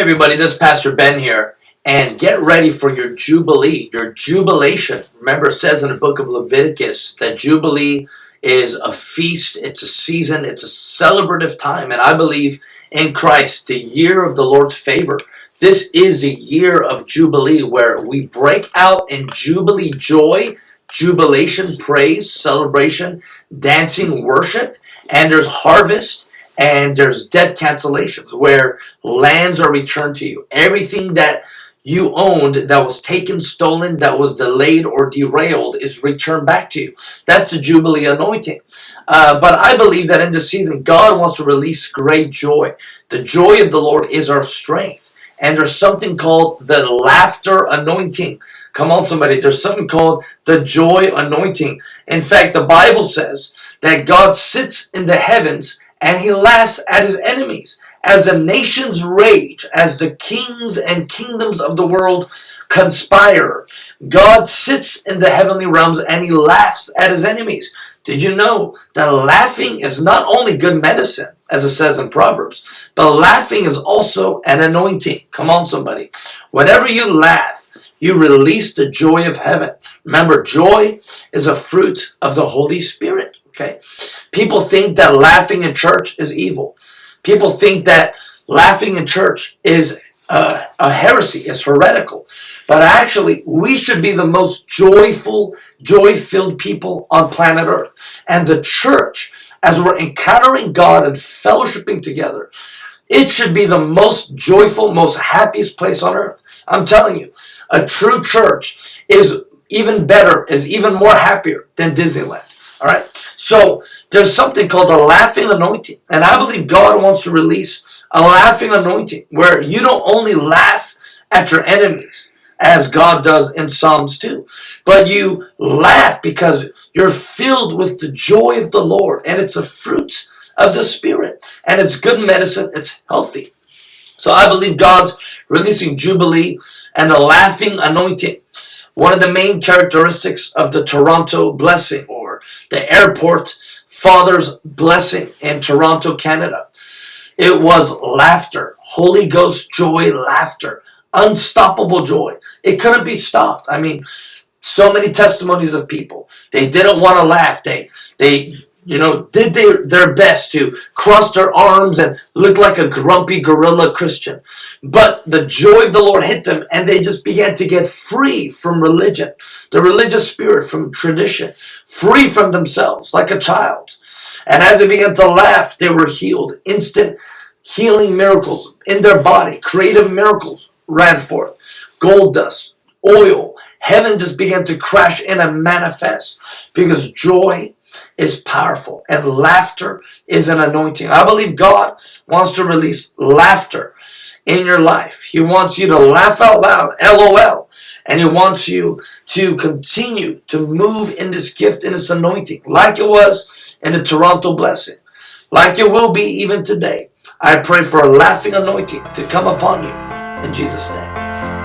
everybody, this is Pastor Ben here, and get ready for your Jubilee, your jubilation. Remember, it says in the book of Leviticus that Jubilee is a feast, it's a season, it's a celebrative time, and I believe in Christ, the year of the Lord's favor. This is a year of Jubilee where we break out in Jubilee joy, jubilation, praise, celebration, dancing, worship, and there's harvest and there's debt cancellations where lands are returned to you. Everything that you owned that was taken, stolen, that was delayed or derailed is returned back to you. That's the Jubilee anointing. Uh, but I believe that in this season, God wants to release great joy. The joy of the Lord is our strength. And there's something called the laughter anointing. Come on, somebody. There's something called the joy anointing. In fact, the Bible says that God sits in the heavens and he laughs at his enemies. As the nations rage, as the kings and kingdoms of the world conspire, God sits in the heavenly realms and he laughs at his enemies. Did you know that laughing is not only good medicine, as it says in Proverbs, but laughing is also an anointing. Come on, somebody. Whenever you laugh, you release the joy of heaven. Remember, joy is a fruit of the Holy Spirit. Okay? People think that laughing in church is evil. People think that laughing in church is uh, a heresy, is heretical. But actually, we should be the most joyful, joy-filled people on planet Earth. And the church, as we're encountering God and fellowshipping together, it should be the most joyful, most happiest place on earth. I'm telling you, a true church is even better, is even more happier than Disneyland. All right. So there's something called a laughing anointing. And I believe God wants to release a laughing anointing where you don't only laugh at your enemies as God does in Psalms 2, but you laugh because you're filled with the joy of the Lord and it's a fruit of the Spirit and it's good medicine. It's healthy. So I believe God's releasing Jubilee and the laughing anointing. One of the main characteristics of the Toronto blessing the airport father's blessing in Toronto, Canada. It was laughter, Holy Ghost joy, laughter, unstoppable joy. It couldn't be stopped. I mean, so many testimonies of people. They didn't want to laugh. They, they you know, did their, their best to cross their arms and look like a grumpy gorilla Christian. But the joy of the Lord hit them and they just began to get free from religion, the religious spirit, from tradition, free from themselves like a child. And as they began to laugh, they were healed. Instant healing miracles in their body, creative miracles ran forth. Gold dust, oil, heaven just began to crash in and manifest because joy is powerful and laughter is an anointing. I believe God wants to release laughter in your life. He wants you to laugh out loud, LOL. And he wants you to continue to move in this gift, in this anointing, like it was in the Toronto blessing, like it will be even today. I pray for a laughing anointing to come upon you in Jesus' name.